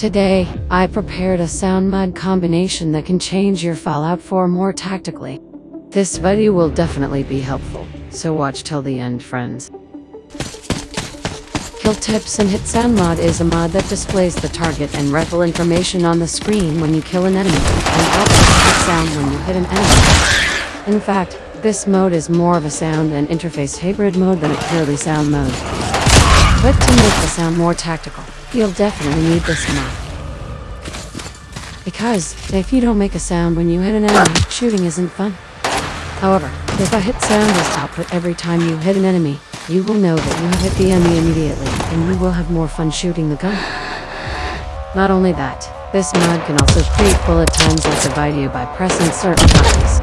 Today, I prepared a sound mod combination that can change your Fallout 4 more tactically. This video will definitely be helpful, so watch till the end friends. Kill Tips and Hit Sound Mod is a mod that displays the target and rifle information on the screen when you kill an enemy, and outputs hit sound when you hit an enemy. In fact, this mode is more of a sound and interface hybrid mode than a purely sound mode. But to make the sound more tactical, you'll definitely need this mod. Because, if you don't make a sound when you hit an enemy, shooting isn't fun. However, if a hit sound is output every time you hit an enemy, you will know that you have hit the enemy immediately, and you will have more fun shooting the gun. Not only that, this mod can also create bullet times like the video by pressing certain buttons.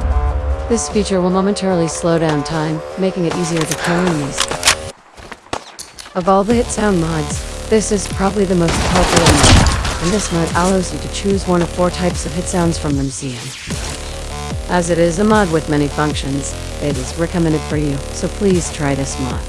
This feature will momentarily slow down time, making it easier to kill enemies. Of all the hit sound mods, this is probably the most popular mod, and this mod allows you to choose one of four types of hit sounds from the MCM. As it is a mod with many functions, it is recommended for you, so please try this mod.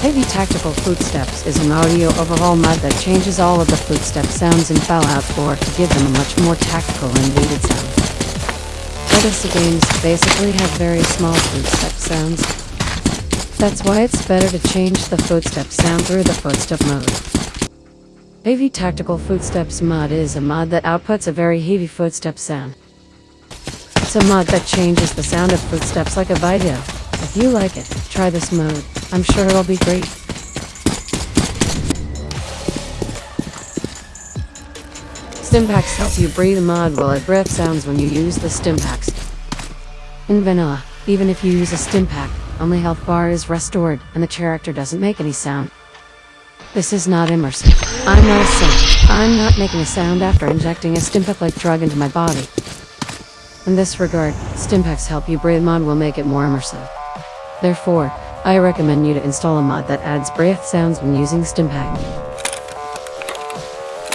Heavy Tactical Footsteps is an audio overhaul mod that changes all of the footstep sounds in Fallout 4 to give them a much more tactical and weighted sound. Legacy games basically have very small footstep sounds. That's why it's better to change the footstep sound through the footstep mode. Heavy Tactical Footsteps mod is a mod that outputs a very heavy footstep sound. It's a mod that changes the sound of footsteps like a video. If you like it, try this mode. I'm sure it'll be great. Stimpaks help you breathe a mod while it breath sounds when you use the Stimpaks. In vanilla, even if you use a Stimpak, only health bar is restored and the character doesn't make any sound. This is not immersive. I'm not a saint. I'm not making a sound after injecting a Stimpak-like drug into my body. In this regard, Stimpaks help you breathe mod will make it more immersive. Therefore, I recommend you to install a mod that adds breath sounds when using Stimpak.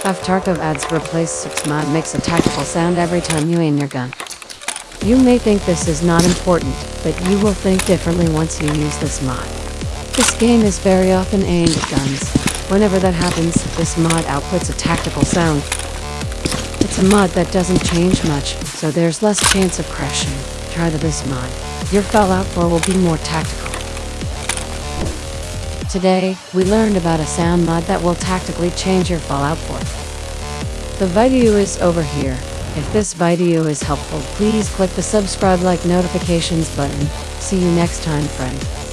Tarkov adds replace 6 mod makes a tactical sound every time you aim your gun. You may think this is not important, but you will think differently once you use this mod. This game is very often aimed at guns. Whenever that happens, this mod outputs a tactical sound. It's a mod that doesn't change much, so there's less chance of crashing. Try the this mod. Your Fallout 4 will be more tactical. Today, we learned about a sound mod that will tactically change your Fallout 4. The video is over here. If this video is helpful, please click the subscribe like notifications button. See you next time friend.